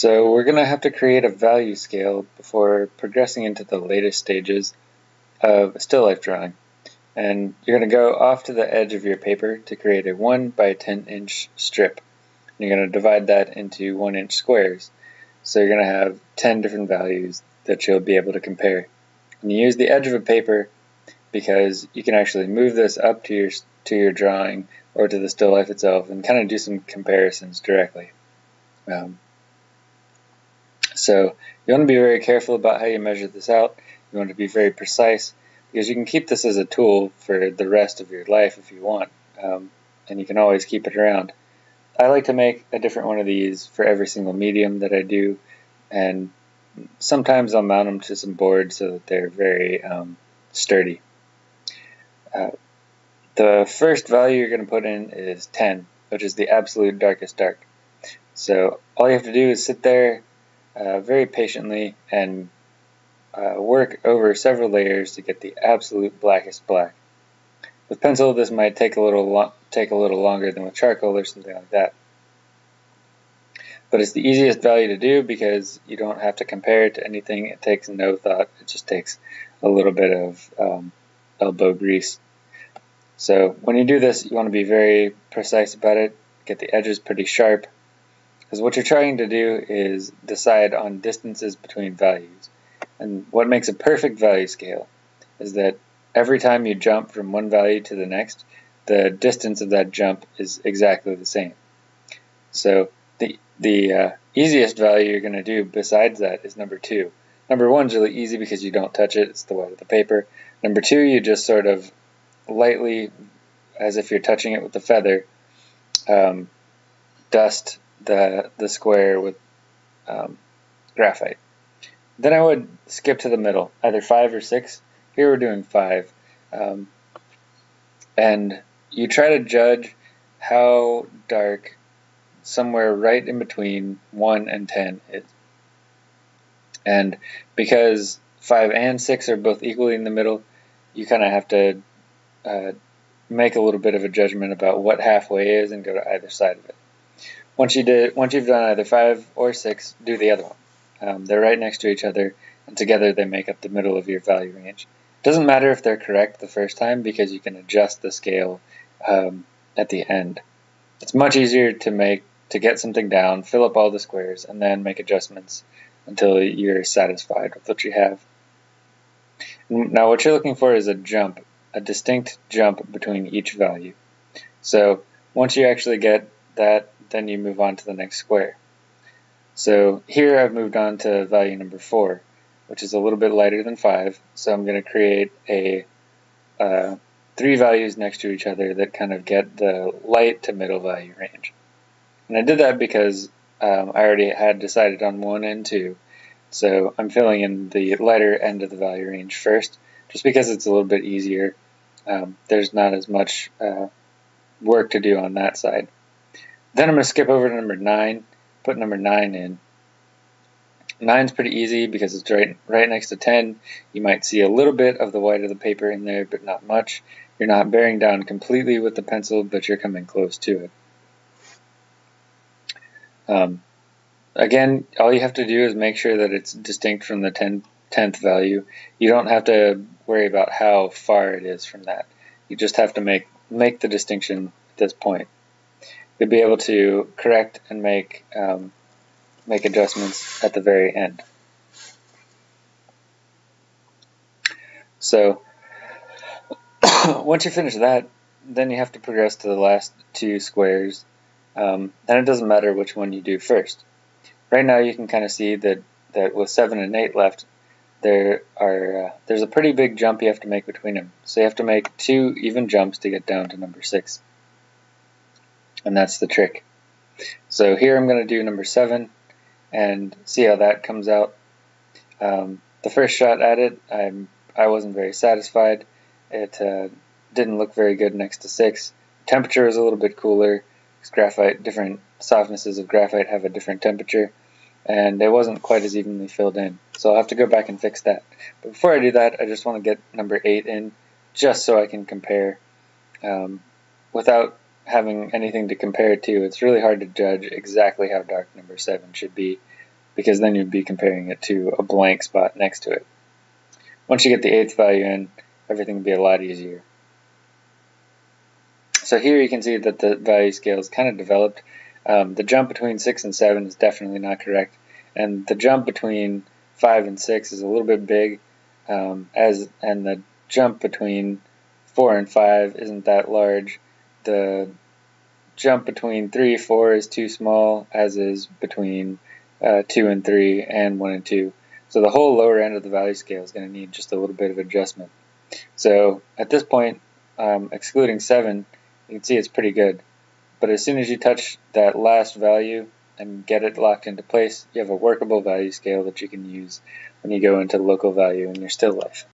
So we're going to have to create a value scale before progressing into the latest stages of still life drawing. And you're going to go off to the edge of your paper to create a 1 by 10 inch strip. And you're going to divide that into 1 inch squares. So you're going to have 10 different values that you'll be able to compare. And you use the edge of a paper because you can actually move this up to your, to your drawing or to the still life itself and kind of do some comparisons directly. Um, so you want to be very careful about how you measure this out. You want to be very precise because you can keep this as a tool for the rest of your life if you want, um, and you can always keep it around. I like to make a different one of these for every single medium that I do, and sometimes I'll mount them to some boards so that they're very um, sturdy. Uh, the first value you're going to put in is 10, which is the absolute darkest dark. So all you have to do is sit there uh, very patiently and uh, work over several layers to get the absolute blackest black. With pencil, this might take a little take a little longer than with charcoal or something like that. But it's the easiest value to do because you don't have to compare it to anything. It takes no thought. It just takes a little bit of um, elbow grease. So when you do this, you want to be very precise about it. Get the edges pretty sharp because what you're trying to do is decide on distances between values. And what makes a perfect value scale is that every time you jump from one value to the next, the distance of that jump is exactly the same. So the, the uh, easiest value you're going to do besides that is number 2. Number 1 is really easy because you don't touch it, it's the white of the paper. Number 2, you just sort of lightly, as if you're touching it with a feather, um, dust the, the square with um, graphite. Then I would skip to the middle, either 5 or 6. Here we're doing 5. Um, and you try to judge how dark somewhere right in between 1 and 10 is. And because 5 and 6 are both equally in the middle, you kind of have to uh, make a little bit of a judgment about what halfway is and go to either side of it. Once you did, once you've done either five or six, do the other one. Um, they're right next to each other, and together they make up the middle of your value range. It doesn't matter if they're correct the first time because you can adjust the scale um, at the end. It's much easier to make to get something down, fill up all the squares, and then make adjustments until you're satisfied with what you have. Now what you're looking for is a jump, a distinct jump between each value. So once you actually get that then you move on to the next square. So here I've moved on to value number 4, which is a little bit lighter than 5, so I'm going to create a uh, three values next to each other that kind of get the light to middle value range. And I did that because um, I already had decided on 1 and 2, so I'm filling in the lighter end of the value range first, just because it's a little bit easier. Um, there's not as much uh, work to do on that side. Then I'm going to skip over to number 9, put number 9 in. 9 is pretty easy because it's right, right next to 10. You might see a little bit of the white of the paper in there, but not much. You're not bearing down completely with the pencil, but you're coming close to it. Um, again, all you have to do is make sure that it's distinct from the 10, 10th value. You don't have to worry about how far it is from that. You just have to make, make the distinction at this point you'll be able to correct and make um, make adjustments at the very end. So once you finish that, then you have to progress to the last two squares, um, and it doesn't matter which one you do first. Right now you can kind of see that, that with 7 and 8 left, there are uh, there's a pretty big jump you have to make between them. So you have to make two even jumps to get down to number 6 and that's the trick. So here I'm going to do number 7 and see how that comes out. Um, the first shot at it, I'm, I wasn't very satisfied. It uh, didn't look very good next to 6. Temperature is a little bit cooler graphite, different softnesses of graphite have a different temperature and it wasn't quite as evenly filled in. So I'll have to go back and fix that. But before I do that, I just want to get number 8 in just so I can compare um, without having anything to compare it to, it's really hard to judge exactly how dark number 7 should be because then you'd be comparing it to a blank spot next to it. Once you get the eighth value in, everything will be a lot easier. So here you can see that the value scale is kind of developed. Um, the jump between 6 and 7 is definitely not correct, and the jump between 5 and 6 is a little bit big, um, as and the jump between 4 and 5 isn't that large. The jump between 3 and 4 is too small, as is between uh, 2 and 3 and 1 and 2. So the whole lower end of the value scale is going to need just a little bit of adjustment. So at this point, um, excluding 7, you can see it's pretty good. But as soon as you touch that last value and get it locked into place, you have a workable value scale that you can use when you go into local value in your still life.